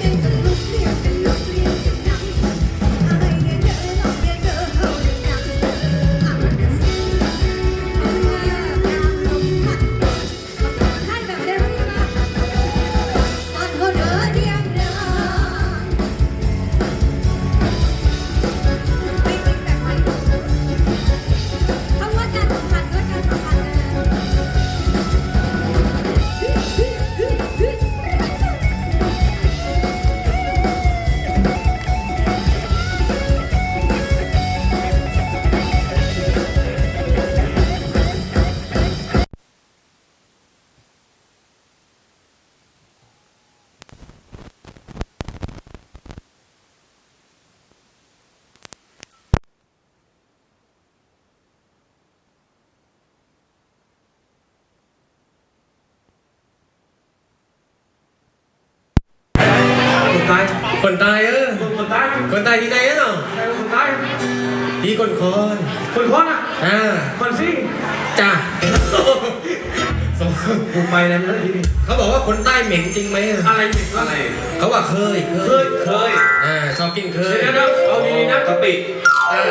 think. ตายคนตายเออคนตายคนตายที่ไหนอะคนตายที่คนคอนคนคนอะอ่าคนซิ่งจ้าผมไปแล้วนะทีนี้เขาบอกว่าคนใต้เหม็นจริงไหมอะอะไรผิดอะไรเขาว่าเคยเคเคยยเคยอ่าชอบกินเคยเดี๋ยวนะเอาดีๆนะกะปิอ่า